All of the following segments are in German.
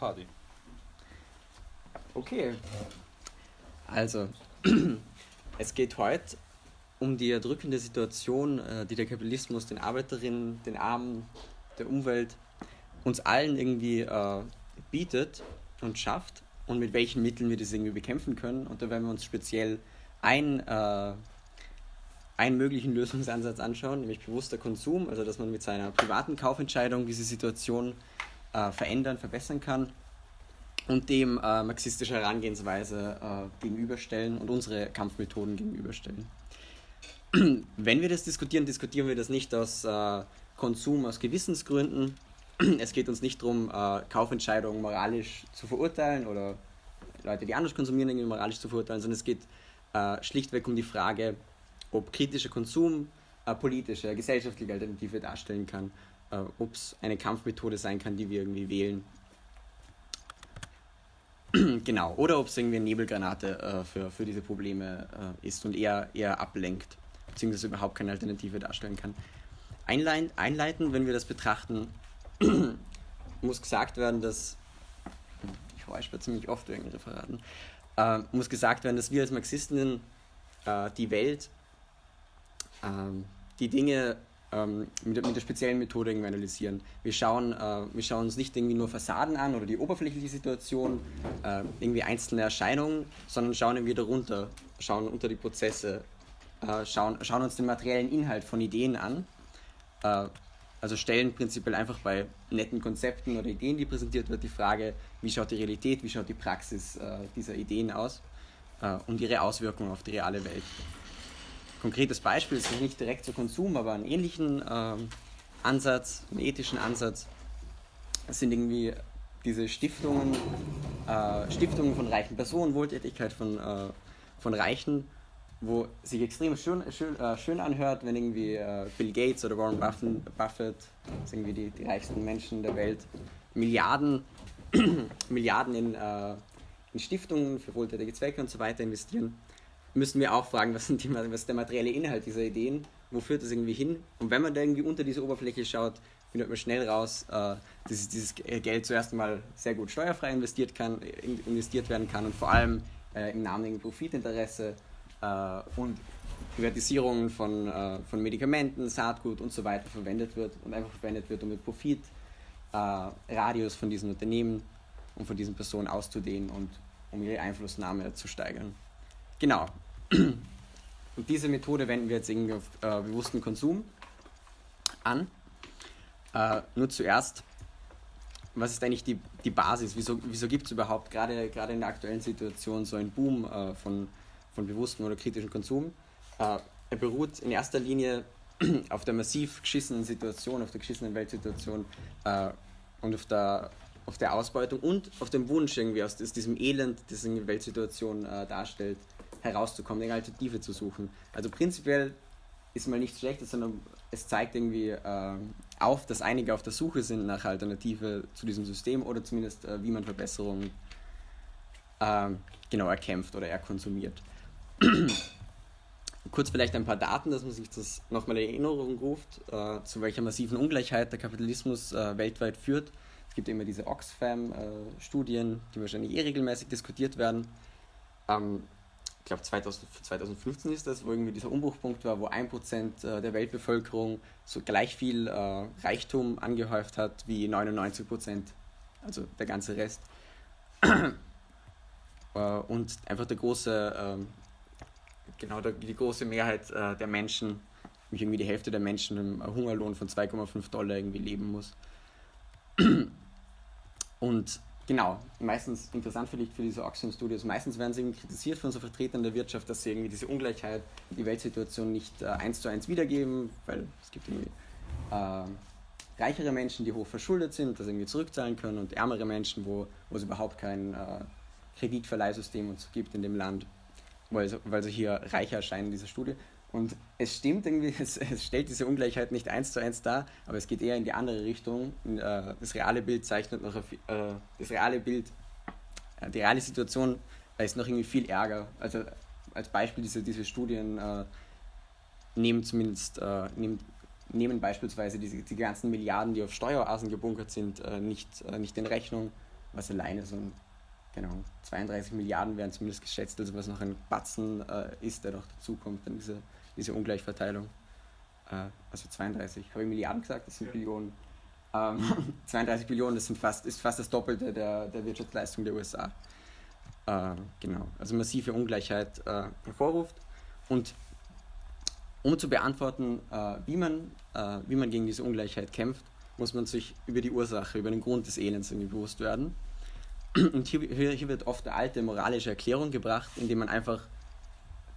Party. Okay. Also, es geht heute um die erdrückende Situation, äh, die der Kapitalismus den Arbeiterinnen, den Armen, der Umwelt, uns allen irgendwie äh, bietet und schafft und mit welchen Mitteln wir das irgendwie bekämpfen können. Und da werden wir uns speziell ein, äh, einen möglichen Lösungsansatz anschauen, nämlich bewusster Konsum, also dass man mit seiner privaten Kaufentscheidung diese Situation äh, verändern, verbessern kann und dem äh, marxistische Herangehensweise äh, gegenüberstellen und unsere Kampfmethoden gegenüberstellen. Wenn wir das diskutieren, diskutieren wir das nicht aus äh, Konsum, aus Gewissensgründen. Es geht uns nicht darum, äh, Kaufentscheidungen moralisch zu verurteilen oder Leute, die anders konsumieren, irgendwie moralisch zu verurteilen, sondern es geht äh, schlichtweg um die Frage, ob kritischer Konsum eine politische, gesellschaftliche Alternative darstellen kann, äh, ob es eine Kampfmethode sein kann, die wir irgendwie wählen genau, oder ob es irgendwie eine Nebelgranate äh, für, für diese Probleme äh, ist und eher, eher ablenkt, beziehungsweise überhaupt keine Alternative darstellen kann. Einlein, einleiten, wenn wir das betrachten, muss gesagt werden, dass, ich räusper ziemlich oft wegen Referaten, äh, muss gesagt werden, dass wir als Marxisten äh, die Welt, ähm, die Dinge ähm, mit, mit, der speziellen Methode irgendwie analysieren. Wir schauen, äh, wir schauen uns nicht irgendwie nur Fassaden an oder die oberflächliche Situation, äh, irgendwie einzelne Erscheinungen, sondern schauen irgendwie darunter, schauen unter die Prozesse, äh, schauen, schauen uns den materiellen Inhalt von Ideen an. Äh, also stellen prinzipiell einfach bei netten Konzepten oder Ideen, die präsentiert wird, die Frage, wie schaut die Realität, wie schaut die Praxis äh, dieser Ideen aus äh, und ihre Auswirkungen auf die reale Welt konkretes Beispiel ist nicht direkt zu Konsum, aber einen ähnlichen ähm, Ansatz, einen ethischen Ansatz. Sind irgendwie diese Stiftungen, äh, Stiftungen von reichen Personen, Wohltätigkeit von, äh, von Reichen, wo sich extrem schön, schön, äh, schön anhört, wenn irgendwie äh, Bill Gates oder Warren Buffett, Buffett das sind irgendwie die, die reichsten Menschen der Welt, Milliarden, Milliarden in, äh, in Stiftungen für wohltätige Zwecke und so weiter investieren müssen wir auch fragen, was, sind die, was ist der materielle Inhalt dieser Ideen, wo führt das irgendwie hin? Und wenn man da irgendwie unter diese Oberfläche schaut, findet man schnell raus, äh, dass dieses Geld zuerst einmal sehr gut steuerfrei investiert, kann, investiert werden kann und vor allem äh, im Namen Profitinteresse äh, und Privatisierungen von, von Medikamenten, Saatgut und so weiter verwendet wird und einfach verwendet wird, um mit Profit äh, Radius von diesen Unternehmen und von diesen Personen auszudehnen und um ihre Einflussnahme zu steigern. Genau. Und diese Methode wenden wir jetzt irgendwie auf äh, bewussten Konsum an. Äh, nur zuerst, was ist eigentlich die, die Basis? Wieso, wieso gibt es überhaupt gerade, gerade in der aktuellen Situation so einen Boom äh, von, von bewusstem oder kritischen Konsum? Äh, er beruht in erster Linie auf der massiv geschissenen Situation, auf der geschissenen Weltsituation äh, und auf der, auf der Ausbeutung und auf dem Wunsch irgendwie aus, diesem Elend, das eine Weltsituation äh, darstellt, herauszukommen, eine Alternative zu suchen. Also prinzipiell ist mal nichts Schlechtes, sondern es zeigt irgendwie äh, auf, dass einige auf der Suche sind nach Alternative zu diesem System oder zumindest äh, wie man Verbesserungen äh, genau erkämpft oder erkonsumiert. Kurz vielleicht ein paar Daten, dass man sich das nochmal in Erinnerung ruft, äh, zu welcher massiven Ungleichheit der Kapitalismus äh, weltweit führt. Es gibt immer diese Oxfam-Studien, äh, die wahrscheinlich eh regelmäßig diskutiert werden. Ähm, ich glaube 2015 ist das, wo irgendwie dieser Umbruchpunkt war, wo ein Prozent äh, der Weltbevölkerung so gleich viel äh, Reichtum angehäuft hat wie 99 Prozent, also der ganze Rest. Äh, und einfach der große, ähm, genau die große Mehrheit der Menschen, irgendwie die Hälfte der Menschen im Hungerlohn von 2,5 Dollar irgendwie leben muss. Und Genau, meistens interessant vielleicht für diese Oxfam Studios, meistens werden sie kritisiert von so Vertretern der Wirtschaft, dass sie irgendwie diese Ungleichheit, die Weltsituation nicht äh, eins zu eins wiedergeben, weil es gibt irgendwie äh, reichere Menschen, die hoch verschuldet sind, das irgendwie zurückzahlen können und ärmere Menschen, wo, wo es überhaupt kein äh, Kreditverleihsystem und so gibt in dem Land, weil, weil sie hier reicher erscheinen in dieser Studie. Und es stimmt irgendwie, es, es, stellt diese Ungleichheit nicht eins zu eins dar, aber es geht eher in die andere Richtung. Äh, das reale Bild zeichnet noch, äh, das reale Bild, äh, die reale Situation ist noch irgendwie viel ärger. Also als Beispiel diese, diese Studien nehmen zumindest, nehmen, nehmen beispielsweise diese, die ganzen Milliarden, die auf Steueroasen gebunkert sind, nicht, nicht in Rechnung. was alleine so ein, genau, 32 Milliarden werden zumindest geschätzt, also was noch ein Batzen äh, ist, der noch dazukommt, dann diese, diese Ungleichverteilung. Äh, also 32, habe ich Milliarden gesagt, das sind ja. Billionen. Ähm, 32 Billionen, das sind fast, ist fast das Doppelte der, der Wirtschaftsleistung der USA. Äh, genau, also massive Ungleichheit äh, hervorruft. Und um zu beantworten, äh, wie, man, äh, wie man gegen diese Ungleichheit kämpft, muss man sich über die Ursache, über den Grund des Elends irgendwie bewusst werden. Und hier, hier wird oft eine alte moralische Erklärung gebracht, indem man einfach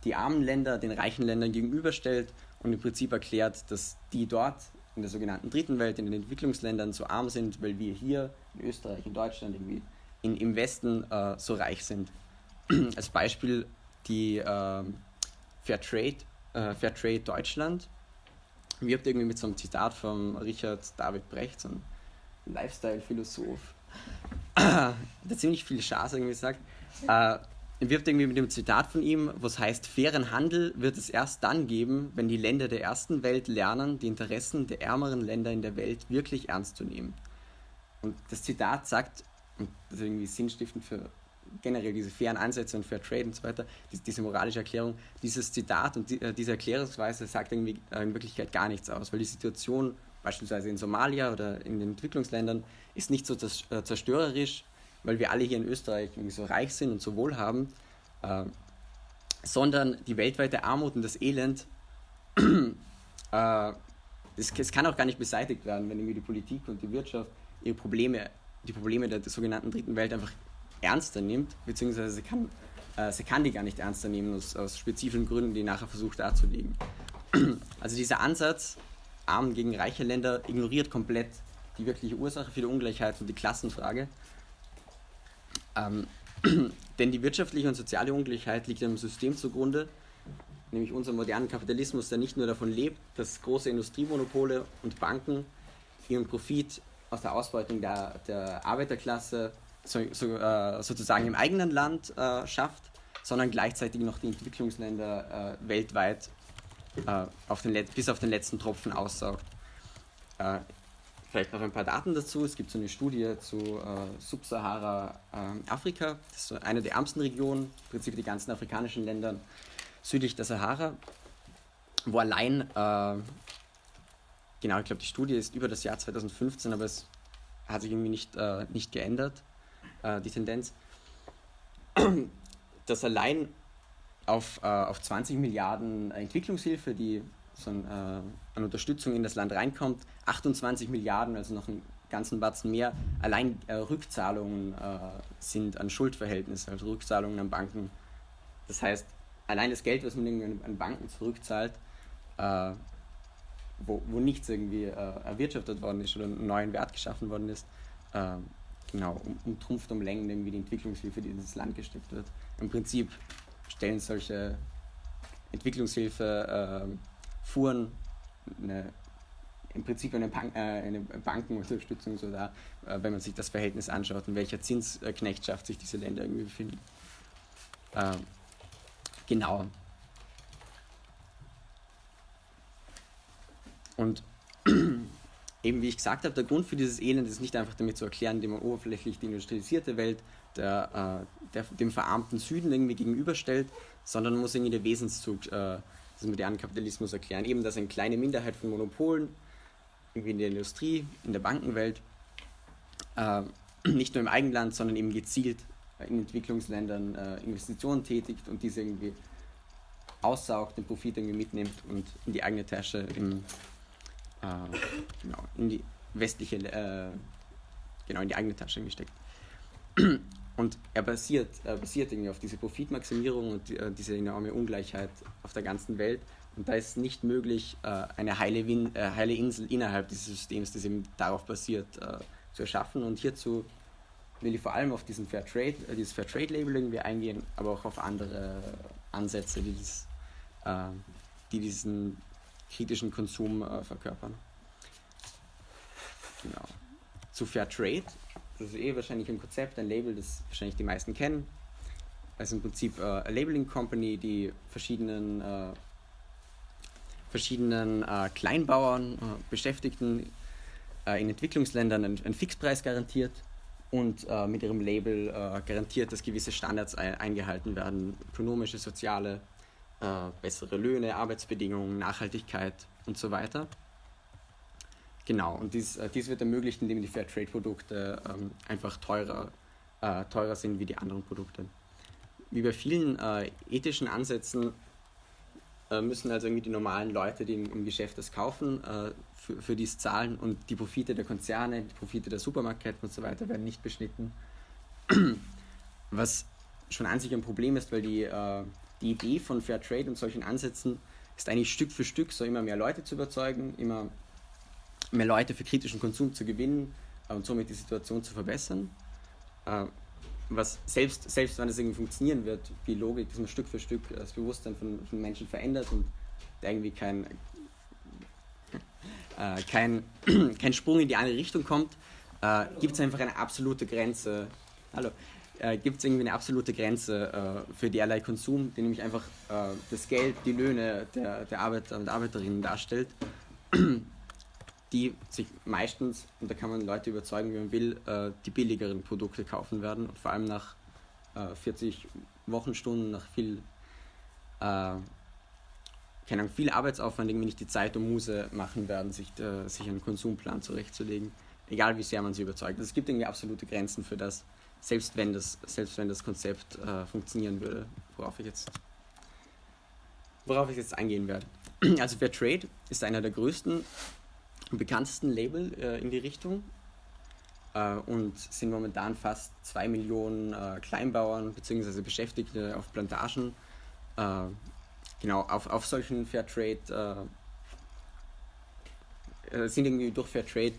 die armen Länder den reichen Ländern gegenüberstellt und im Prinzip erklärt, dass die dort in der sogenannten dritten Welt, in den Entwicklungsländern so arm sind, weil wir hier in Österreich, in Deutschland, irgendwie in, im Westen äh, so reich sind. Als Beispiel die äh, Fairtrade, äh, Fairtrade Deutschland wirbt irgendwie mit so einem Zitat von Richard David Brecht, so ein Lifestyle-Philosoph, der ziemlich viel Schaß irgendwie sagt. Äh, wirbt irgendwie mit dem Zitat von ihm, was heißt, fairen Handel wird es erst dann geben, wenn die Länder der ersten Welt lernen, die Interessen der ärmeren Länder in der Welt wirklich ernst zu nehmen. Und das Zitat sagt, und das ist irgendwie sinnstiftend für generell diese fairen Ansätze und Fair Trade und so weiter, diese moralische Erklärung, dieses Zitat und äh, diese Erklärungsweise sagt irgendwie äh, in Wirklichkeit gar nichts aus, weil die Situation beispielsweise in Somalia oder in den Entwicklungsländern ist nicht so äh, zerstörerisch, weil wir alle hier in Österreich so reich sind und so wohlhaben, äh, sondern die weltweite Armut und das Elend, äh, es, es, kann auch gar nicht beseitigt werden, wenn irgendwie die Politik und die Wirtschaft ihre Probleme, die Probleme der, der sogenannten dritten Welt einfach ernster nimmt, beziehungsweise sie kann, äh, sie kann die gar nicht ernster nehmen aus, aus spezifischen Gründen, die nachher versucht darzulegen. Also dieser Ansatz, arm gegen reiche Länder, ignoriert komplett die wirkliche Ursache für die Ungleichheit und die Klassenfrage. Ähm, denn die wirtschaftliche und soziale Ungleichheit liegt einem System zugrunde, nämlich unserem modernen Kapitalismus, der nicht nur davon lebt, dass große Industriemonopole und Banken ihren Profit aus der Ausbeutung der, der Arbeiterklasse so, so, äh, sozusagen im eigenen Land äh, schafft, sondern gleichzeitig noch die Entwicklungsländer äh, weltweit äh, auf den, bis auf den letzten Tropfen aussaugt. Äh, vielleicht noch ein paar Daten dazu. Es gibt so eine Studie zu äh, Subsahara-Afrika. das ist so eine der ärmsten Regionen, im Prinzip die ganzen afrikanischen Länder südlich der Sahara, wo allein, genau, ich glaube, die Studie ist über das Jahr 2015, aber es hat sich irgendwie nicht, nicht geändert äh, die Tendenz, dass allein auf, äh, auf 20 Milliarden Entwicklungshilfe, die so ein, äh, an Unterstützung in das Land reinkommt, 28 Milliarden, also noch einen ganzen Batzen mehr, allein äh, Rückzahlungen äh, sind an Schuldverhältnisse, also Rückzahlungen an Banken. Das heißt, allein das Geld, was man an Banken zurückzahlt, äh, wo, wo nichts irgendwie erwirtschaftet worden ist oder einen neuen Wert geschaffen worden ist, genau, um, umtrumpft um Längen irgendwie die Entwicklungshilfe, die in das Land gesteckt wird. Im Prinzip stellen solche Entwicklungshilfe äh, Fuhren eine, im Prinzip eine, Bank, äh, eine Bankenunterstützung so da, äh, wenn man sich das Verhältnis anschaut, in welcher Zinsknechtschaft sich diese Länder irgendwie befinden. Ähm, genau. Und eben wie ich gesagt habe, der Grund für dieses Elend ist nicht einfach damit zu erklären, indem man oberflächlich die industrialisierte Welt der, äh, der, dem verarmten Süden irgendwie gegenüberstellt, sondern man muss irgendwie den Wesenszug äh, des modernen Kapitalismus erklären. Eben, dass eine kleine Minderheit von Monopolen, irgendwie in der Industrie, in der Bankenwelt, äh, nicht nur im Eigenland, sondern eben gezielt in Entwicklungsländern äh, Investitionen tätigt und diese irgendwie aussaugt, den Profit irgendwie mitnimmt und in die eigene Tasche im äh, genau, in die westliche, äh, genau, in die eigene Tasche gesteckt. Und er basiert, er basiert irgendwie auf diese Profitmaximierung und äh, diese enorme Ungleichheit auf der ganzen Welt. Und da ist nicht möglich, äh, eine heile, Win äh, heile Insel innerhalb dieses Systems, das eben darauf basiert, zu erschaffen. Und hierzu will ich vor allem auf diesen Fair Trade, dieses Fair Trade Label irgendwie eingehen, aber auch auf andere Ansätze, die, das, die diesen kritischen Konsum äh, verkörpern. Genau. Zu Fair Trade, das ist eh wahrscheinlich ein Konzept, ein Label, das wahrscheinlich die meisten kennen. Ist im Prinzip äh, eine Labeling Company, die verschiedenen, äh, verschiedenen äh, Kleinbauern, äh, Beschäftigten äh, in Entwicklungsländern einen, einen, Fixpreis garantiert und äh, mit ihrem Label garantiert, dass gewisse Standards ein eingehalten werden, ökonomische, soziale, bessere Löhne, Arbeitsbedingungen, Nachhaltigkeit und so weiter. Genau, und dies, äh, dies wird ermöglicht, indem die Fairtrade-Produkte ähm, einfach teurer, äh, teurer sind wie die anderen Produkte. Wie bei vielen äh, ethischen Ansätzen äh, müssen also irgendwie die normalen Leute, die im, im Geschäft das kaufen, äh, für, für dies zahlen und die Profite der Konzerne, die Profite der Supermarktketten und so weiter werden nicht beschnitten. Was schon an sich ein Problem ist, weil die, äh, die Idee von Fairtrade und solchen Ansätzen ist eigentlich Stück für Stück so immer mehr Leute zu überzeugen, immer mehr Leute für kritischen Konsum zu gewinnen und somit die Situation zu verbessern. Was selbst, selbst wenn es irgendwie funktionieren wird, die Logik, dass man Stück für Stück das Bewusstsein von, von Menschen verändert und irgendwie kein, äh, kein, kein Sprung in die andere Richtung kommt, äh, gibt es einfach eine absolute Grenze. Hallo. Äh, gibt es irgendwie eine absolute Grenze äh, für derlei Konsum, die nämlich einfach äh, das Geld, die Löhne der, der Arbeiter und Arbeiterinnen darstellt, die sich meistens, und da kann man Leute überzeugen, wie man will, äh, die billigeren Produkte kaufen werden und vor allem nach 40 Wochenstunden, nach viel keine Ahnung, viel Arbeitsaufwand irgendwie nicht die Zeit und Muse machen werden, sich, äh, sich einen Konsumplan zurechtzulegen, egal wie sehr man sie überzeugt. Also es gibt irgendwie absolute Grenzen für das, selbst wenn das, selbst wenn das Konzept äh, funktionieren würde, worauf ich jetzt worauf ich jetzt eingehen werde. Also Fairtrade ist einer der größten bekanntesten Label äh, in die Richtung äh, und sind momentan fast zwei Millionen äh, Kleinbauern bzw. Beschäftigte auf Plantagen äh, genau, auf, auf solchen Fairtrade äh, äh, sind irgendwie durch Fairtrade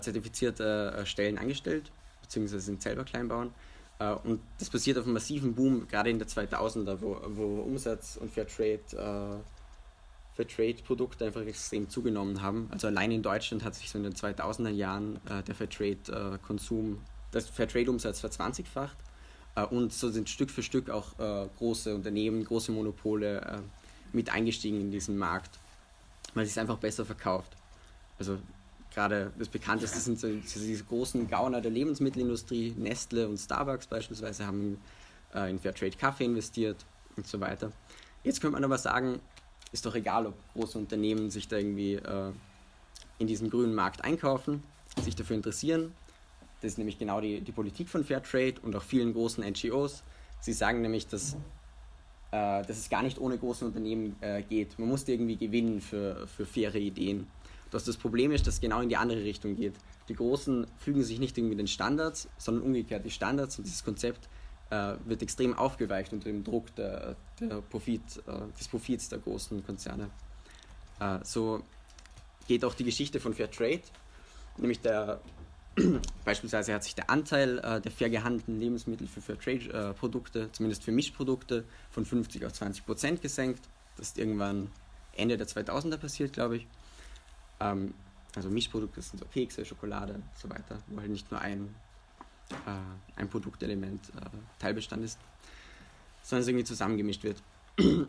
zertifizierte Stellen angestellt, beziehungsweise sind selber Kleinbauern. Und das basiert auf einem massiven Boom, gerade in der 2000er, wo, wo Umsatz und Fairtrade, Fairtrade-Produkte einfach extrem zugenommen haben. Also allein in Deutschland hat sich so in den 2000er Jahren der Fairtrade-Konsum, das Fairtrade-Umsatz verzwanzigfacht äh, und so sind Stück für Stück auch äh, große Unternehmen, große Monopole äh, mit eingestiegen in diesen Markt, weil es einfach besser verkauft. Also gerade das bekannteste sind so, diese großen Gauner der Lebensmittelindustrie, Nestle und Starbucks beispielsweise haben äh, in Fairtrade Kaffee investiert und so weiter. Jetzt könnte man aber sagen, ist doch egal, ob große Unternehmen sich da irgendwie äh, in diesen grünen Markt einkaufen, sich dafür interessieren, das ist nämlich genau die, die Politik von Fairtrade und auch vielen großen NGOs. Sie sagen nämlich, dass, äh, dass es gar nicht ohne große Unternehmen äh, geht. Man muss irgendwie gewinnen für, für faire Ideen. Dass das Problem ist, dass es genau in die andere Richtung geht. Die Großen fügen sich nicht irgendwie den Standards, sondern umgekehrt die Standards und dieses Konzept wird extrem aufgeweicht unter dem Druck der, der Profit, äh, des Profits der großen Konzerne. Äh, so geht auch die Geschichte von Fairtrade, nämlich der Beispielsweise hat sich der Anteil äh, der fair gehandelten Lebensmittel für Fairtrade-Produkte, äh, zumindest für Mischprodukte, von 50 auf 20 Prozent gesenkt. Das ist irgendwann Ende der 2000er passiert, glaube ich. Ähm, also Mischprodukte sind so Kekse, Schokolade und so weiter, wo halt nicht nur ein, äh, ein Produktelement äh, Teilbestand ist, sondern es irgendwie zusammengemischt wird.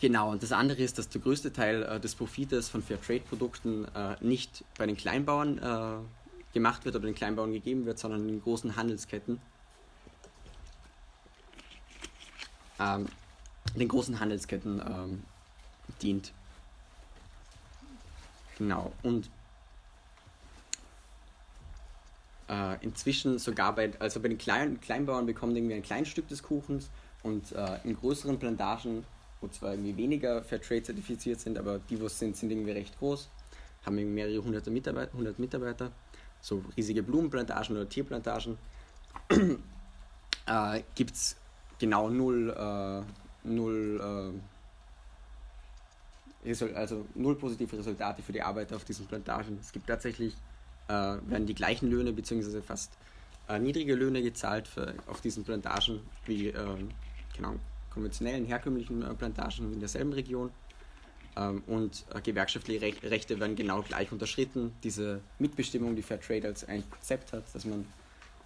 Genau, und das andere ist, dass der größte Teil äh, des Profites von Fairtrade-Produkten äh, nicht bei den Kleinbauern äh, gemacht wird oder den Kleinbauern gegeben wird, sondern in großen Handelsketten. Ähm, den großen Handelsketten ähm, dient. Genau. Und äh, inzwischen sogar bei, also bei den kleinen Kleinbauern bekommen irgendwie ein kleines Stück des Kuchens und äh, in größeren Plantagen, wo zwar irgendwie weniger Fairtrade zertifiziert sind, aber die, wo es sind, sind irgendwie recht groß, haben irgendwie mehrere hunderte Mitarbeiter, hundert Mitarbeiter so riesige Blumenplantagen oder Tierplantagen, äh, gibt es genau null, äh, null, äh, also null positive Resultate für die Arbeiter auf diesen Plantagen. Es gibt tatsächlich, äh, werden die gleichen Löhne bzw. fast äh, niedrige Löhne gezahlt für, auf diesen Plantagen wie ähm, genau, konventionellen, herkömmlichen äh, Plantagen in derselben Region. Ähm, und äh, gewerkschaftliche Rechte werden genau gleich unterschritten. Diese Mitbestimmung, die Fairtrade als ein Konzept hat, dass man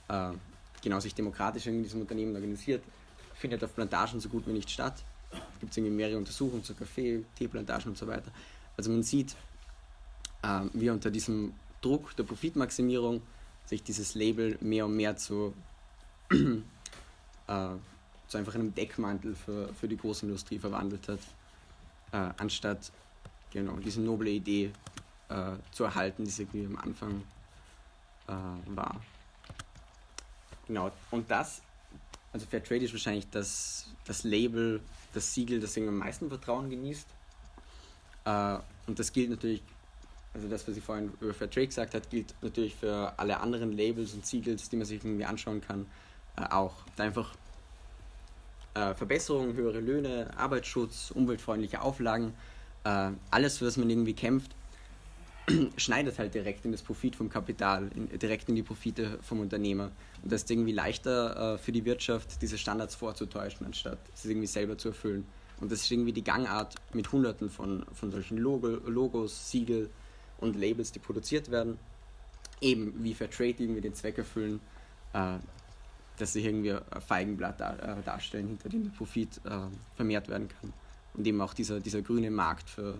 äh, genau sich demokratisch in diesem Unternehmen organisiert, findet auf Plantagen so gut wie nicht statt. Es gibt irgendwie mehrere Untersuchungen zu Kaffee, Teeplantagen und so weiter. Also man sieht, äh, wie unter diesem Druck der Profitmaximierung sich dieses Label mehr und mehr zu, äh, zu einfach einem Deckmantel für, für die Großindustrie verwandelt hat, äh, anstatt genau diese noble Idee äh, zu erhalten, die sie am Anfang äh, war. Genau, und das, also Fairtrade ist wahrscheinlich das, das Label, das Siegel, das am meisten Vertrauen genießt. Äh, und das gilt natürlich, also das, was ich vorhin über Fairtrade gesagt habe, gilt natürlich für alle anderen Labels und Siegels, die man sich irgendwie anschauen kann, äh, auch. Einfach äh, Verbesserungen, höhere Löhne, Arbeitsschutz, umweltfreundliche Auflagen, äh, alles, das man irgendwie kämpft, schneidet halt direkt in das Profit vom Kapital, in, direkt in die Profite vom Unternehmer. Und das ist irgendwie leichter äh, für die Wirtschaft, diese Standards vorzutäuschen, anstatt sie irgendwie selber zu erfüllen. Und das ist irgendwie die Gangart mit hunderten von, von solchen Logo, Logos, Siegel und Labels, die produziert werden. Eben wie Fairtrade irgendwie den Zweck erfüllen, äh, dass sie irgendwie ein Feigenblatt dar, äh, darstellen, hinter dem der Profit äh, vermehrt werden kann. Und eben auch dieser, dieser grüne Markt für,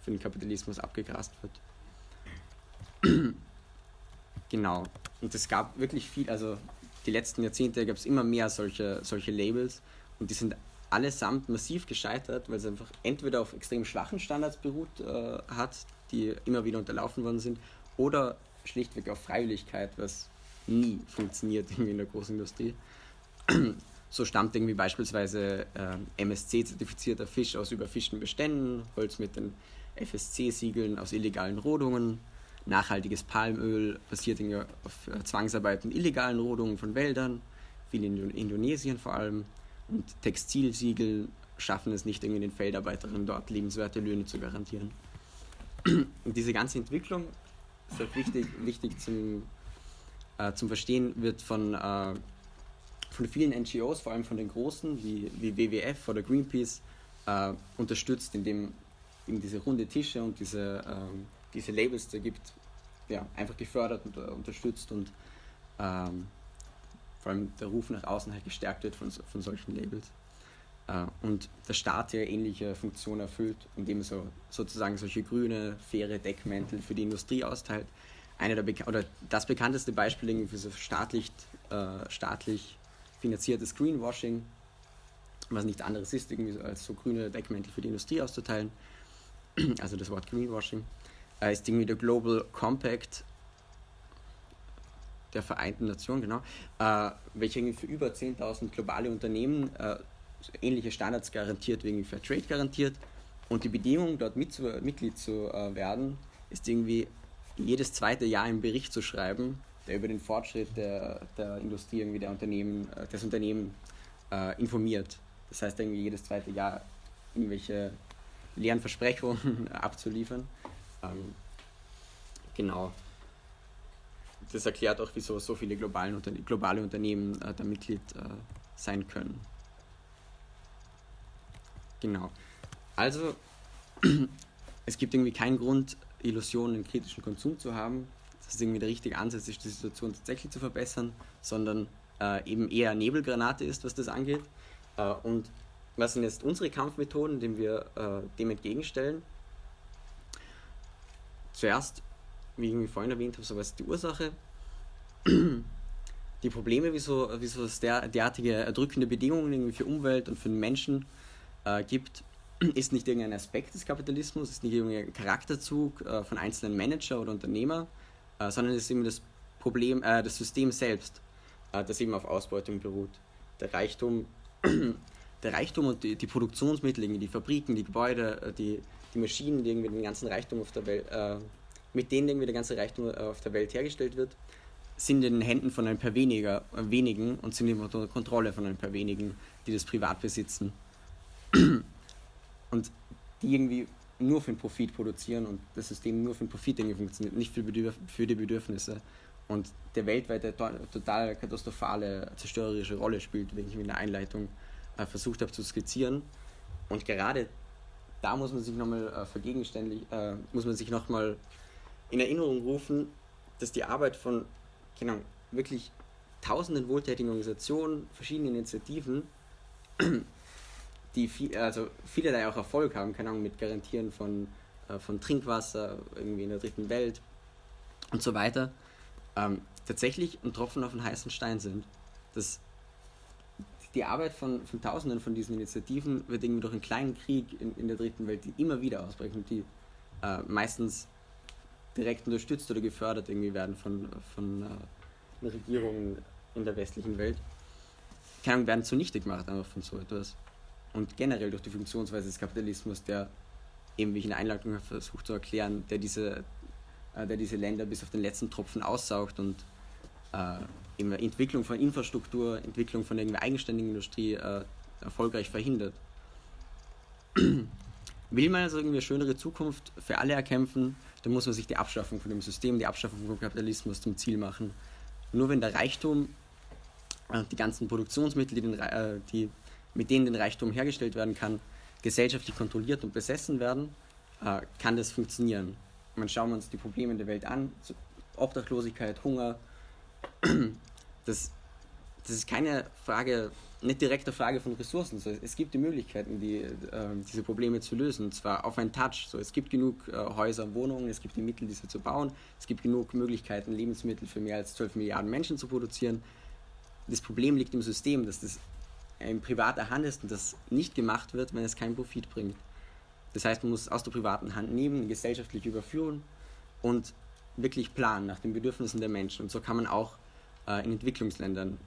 für den Kapitalismus abgegrast wird. genau. Und es gab wirklich viel, also die letzten Jahrzehnte gab es immer mehr solche, solche Labels und die sind allesamt massiv gescheitert, weil es einfach entweder auf extrem schwachen Standards beruht äh, hat, die immer wieder unterlaufen worden sind, oder schlichtweg auf Freiwilligkeit, was nie funktioniert irgendwie in der Großindustrie. So stammt irgendwie beispielsweise äh, MSC-zertifizierter Fisch aus überfischten Beständen, Holz mit den FSC-Siegeln aus illegalen Rodungen, nachhaltiges Palmöl basiert auf äh, Zwangsarbeit und illegalen Rodungen von Wäldern, viel in Indonesien vor allem, und Textilsiegel schaffen es nicht, irgendwie den Feldarbeiterinnen dort lebenswerte Löhne zu garantieren. Diese ganze Entwicklung ist halt wichtig, wichtig zum äh, zum Verstehen wird von, äh, von vielen NGOs, vor allem von den großen wie, wie WWF oder Greenpeace, äh, unterstützt, indem es diese runde Tische und diese, ähm, diese Labels da gibt, ja, einfach gefördert und uh, unterstützt und ähm, vor allem der Ruf nach außen halt gestärkt wird von, von solchen Labels. Uh, und der Staat ja ähnliche Funktionen erfüllt, indem er so, sozusagen solche grüne, faire Deckmäntel für die Industrie austeilt, eine der oder das bekannteste Beispiel für so staatlich, äh, staatlich finanziertes Greenwashing, was nichts anderes ist, als so grüne Deckmäntel für die Industrie auszuteilen, also das Wort Greenwashing, äh, ist irgendwie der Global Compact der Vereinten Nationen, genau, äh, welcher für über 10.000 globale Unternehmen äh, ähnliche Standards garantiert, wegen Fair Trade garantiert. Und die Bedingung, dort mit zu, Mitglied zu äh, werden, ist irgendwie jedes zweite Jahr einen Bericht zu schreiben, der über den Fortschritt der, der Industrie, irgendwie der Unternehmen, äh, des Unternehmens äh, informiert. Das heißt, irgendwie jedes zweite Jahr irgendwelche leeren Versprechungen abzuliefern. Ähm, genau. Das erklärt auch, wieso so viele globale Unternehmen äh, da Mitglied äh, sein können. Genau. Also, es gibt irgendwie keinen Grund, Illusion, einen kritischen Konsum zu haben. Das ist irgendwie der richtige Ansatz, ist die Situation tatsächlich zu verbessern, sondern äh, eben eher Nebelgranate ist, was das angeht. Äh, und was sind jetzt unsere Kampfmethoden, denen wir äh, dem entgegenstellen? Zuerst, wie ich vorhin erwähnt habe, so was ist die Ursache? Die Probleme, wieso, wieso es der, derartige erdrückende Bedingungen irgendwie für Umwelt und für den Menschen äh, gibt, ist nicht irgendein Aspekt des Kapitalismus, ist nicht irgendein Charakterzug äh, von einzelnen Manager oder Unternehmer, äh, sondern ist eben das Problem, äh, das System selbst, äh, das eben auf Ausbeutung beruht. Der Reichtum, der Reichtum und die, die Produktionsmittel, die Fabriken, die Gebäude, äh, die, die Maschinen, die irgendwie den ganzen Reichtum auf der Welt, äh, mit denen irgendwie der ganze Reichtum auf der Welt hergestellt wird, sind in den Händen von ein paar weniger, wenigen und sind unter Kontrolle von ein paar wenigen, die das privat besitzen und die irgendwie nur für den Profit produzieren und das System nur für den Profit irgendwie funktioniert, nicht für, Bedürf für die Bedürfnisse. Und der weltweite total katastrophale, zerstörerische Rolle spielt, wie ich in der Einleitung äh, versucht habe zu skizzieren. Und gerade da muss man sich nochmal äh, vergegenständig, äh, muss man sich nochmal in Erinnerung rufen, dass die Arbeit von genau, wirklich tausenden wohltätigen Organisationen, verschiedenen Initiativen die viel, also vielerlei auch Erfolg haben, keine Ahnung, mit Garantieren von, äh, von Trinkwasser irgendwie in der dritten Welt und so weiter, ähm, tatsächlich ein Tropfen auf einen heißen Stein sind. Das, die Arbeit von, von Tausenden von diesen Initiativen wird irgendwie durch einen kleinen Krieg in, in der dritten Welt, die immer wieder ausbrechen, die äh, meistens direkt unterstützt oder gefördert irgendwie werden von, von äh, Regierungen in der westlichen Welt, kann, werden zunichte gemacht einfach von so etwas. Und generell durch die Funktionsweise des Kapitalismus, der eben, wie ich in der Einleitung versucht zu erklären, der diese, äh, der diese Länder bis auf den letzten Tropfen aussaugt und äh, eben Entwicklung von Infrastruktur, Entwicklung von irgendeiner eigenständigen Industrie äh, erfolgreich verhindert. Will man also irgendwie eine schönere Zukunft für alle erkämpfen, dann muss man sich die Abschaffung von dem System, die Abschaffung vom Kapitalismus zum Ziel machen. Nur wenn der Reichtum, äh, die ganzen Produktionsmittel, die, den, äh, die mit denen den Reichtum hergestellt werden kann, gesellschaftlich kontrolliert und besessen werden, äh, kann das funktionieren. Man schauen wir uns die Probleme der Welt an, Obdachlosigkeit, Hunger, das, das ist keine Frage, nicht direkte Frage von Ressourcen. So, es gibt die Möglichkeiten, die, äh, diese Probleme zu lösen, und zwar auf einen Touch. So, es gibt genug äh, Häuser, Wohnungen, es gibt die Mittel, diese zu bauen, es gibt genug Möglichkeiten, Lebensmittel für mehr als 12 Milliarden Menschen zu produzieren. Das Problem liegt im System, dass das in privater Hand ist und das nicht gemacht wird, wenn es keinen Profit bringt. Das heißt, man muss aus der privaten Hand nehmen, gesellschaftlich überführen und wirklich planen nach den Bedürfnissen der Menschen. Und so kann man auch äh, in Entwicklungsländern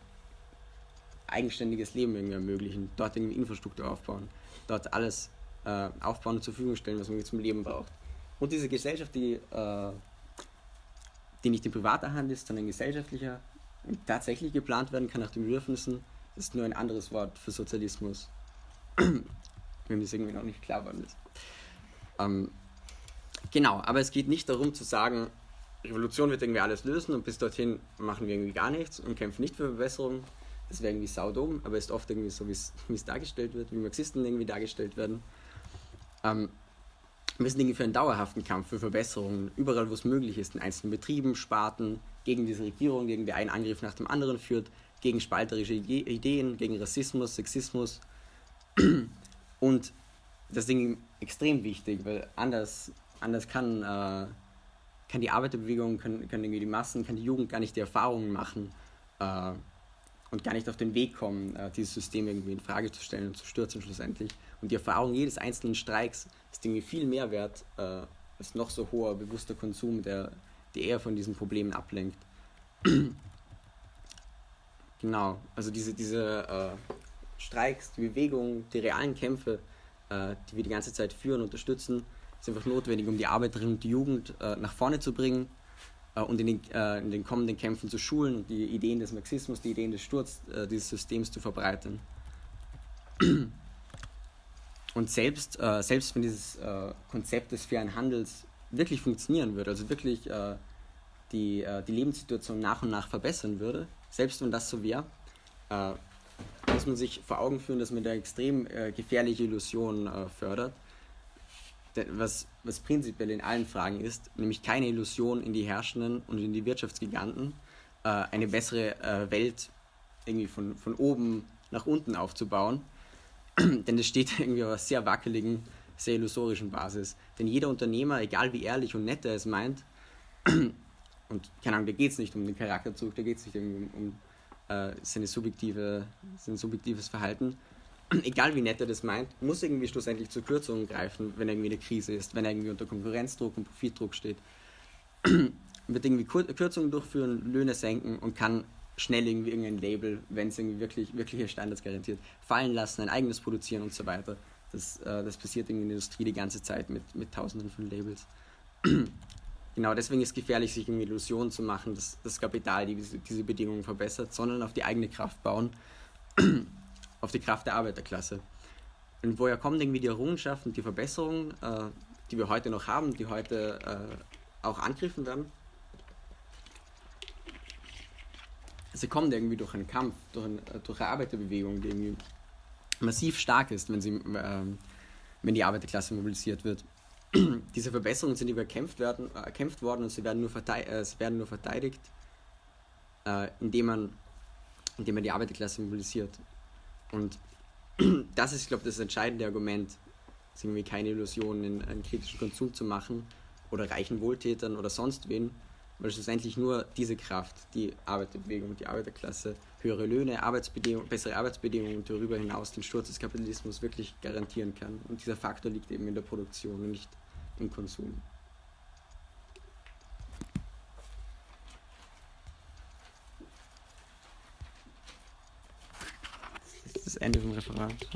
eigenständiges Leben irgendwie ermöglichen, dort irgendwie Infrastruktur aufbauen, dort alles äh, aufbauen und zur Verfügung stellen, was man zum Leben braucht. Und diese Gesellschaft, die, äh, die nicht in privater Hand ist, sondern gesellschaftlicher, tatsächlich geplant werden kann nach den Bedürfnissen, ist nur ein anderes Wort für Sozialismus. Wenn das irgendwie noch nicht klar geworden ist. Ähm, genau, aber es geht nicht darum zu sagen, Revolution wird irgendwie alles lösen und bis dorthin machen wir irgendwie gar nichts und kämpfen nicht für Verbesserungen. Das wäre irgendwie saudum, aber ist oft irgendwie so, wie es dargestellt wird, wie Marxisten irgendwie dargestellt werden. Ähm, wir sind irgendwie für einen dauerhaften Kampf für Verbesserungen, überall wo es möglich ist, in einzelnen Betrieben, Sparten, gegen diese Regierung, gegen die einen Angriff nach dem anderen führt, gegen spalterische Ideen, gegen Rassismus, Sexismus. Und das irgendwie extrem wichtig, weil anders, anders kann äh, kann die Arbeiterbewegung, können, können irgendwie die Massen, kann die Jugend gar nicht die Erfahrungen machen äh, und gar nicht auf den Weg kommen, äh, dieses System irgendwie in Frage zu stellen und zu stürzen schlussendlich. Und die Erfahrung jedes einzelnen Streiks ist irgendwie viel mehr wert äh, als noch so hoher bewusster Konsum, der, der eher von diesen Problemen ablenkt. genau, also diese, diese äh, Streiks, die Bewegung, die realen Kämpfe, äh, die wir die ganze Zeit führen, unterstützen, ist einfach notwendig, um die Arbeiterinnen und die Jugend äh, nach vorne zu bringen äh, und in den, äh, in den, kommenden Kämpfen zu schulen und die Ideen des Marxismus, die Ideen des Sturz äh, dieses Systems zu verbreiten. Und selbst, selbst wenn dieses Konzept des fairen Handels wirklich funktionieren würde, also wirklich die, die Lebenssituation nach und nach verbessern würde, selbst wenn das so wäre, muss man sich vor Augen führen, dass man da extrem gefährliche Illusionen fördert was, was prinzipiell in allen Fragen ist, nämlich keine Illusion in die Herrschenden und in die Wirtschaftsgiganten, äh, eine bessere äh, Welt irgendwie von, von oben nach unten aufzubauen. Denn das steht irgendwie auf einer sehr wackeligen, sehr illusorischen Basis. Denn jeder Unternehmer, egal wie ehrlich und nett er es meint, und keine Ahnung, da geht es nicht um den Charakterzug, da geht es nicht um, um äh, seine subjektive, sein subjektives Verhalten, egal wie nett er das meint, muss irgendwie schlussendlich zur Kürzung greifen, wenn irgendwie eine Krise ist, wenn er irgendwie unter Konkurrenzdruck und Profitdruck steht. wird irgendwie Kürzungen durchführen, Löhne senken und kann schnell irgendwie irgendein Label, wenn es irgendwie wirklich, wirkliche Standards garantiert, fallen lassen, ein eigenes produzieren und so weiter. Das, äh, das passiert in der Industrie die ganze Zeit mit, mit tausenden von Labels. genau, deswegen ist es gefährlich, sich irgendwie Illusionen zu machen, dass das Kapital diese, diese Bedingungen verbessert, sondern auf die eigene Kraft bauen auf die Kraft der Arbeiterklasse. Und woher kommen irgendwie die Errungenschaften, die Verbesserungen, äh, die wir heute noch haben, die heute äh, auch angegriffen werden? Sie kommen irgendwie durch einen Kampf, durch, ein, äh, durch eine Arbeiterbewegung, die irgendwie massiv stark ist, wenn, sie, äh, wenn die Arbeiterklasse mobilisiert wird. Diese Verbesserungen sind überkämpft werden, äh, erkämpft worden und sie werden nur, äh, sie werden nur verteidigt, äh, indem, man, indem man die Arbeiterklasse mobilisiert. Und das ist, glaube ich, das entscheidende Argument, ist irgendwie keine Illusionen in einen kritischen Konsum zu machen oder reichen Wohltätern oder sonst wen Weil schlussendlich nur diese Kraft, die Arbeiterbewegung, die Arbeiterklasse, höhere Löhne, Arbeitsbedingungen, bessere Arbeitsbedingungen und darüber hinaus den Sturz des Kapitalismus wirklich garantieren kann. Und dieser Faktor liegt eben in der Produktion und nicht im Konsum. Das ist das Ende vom Referat.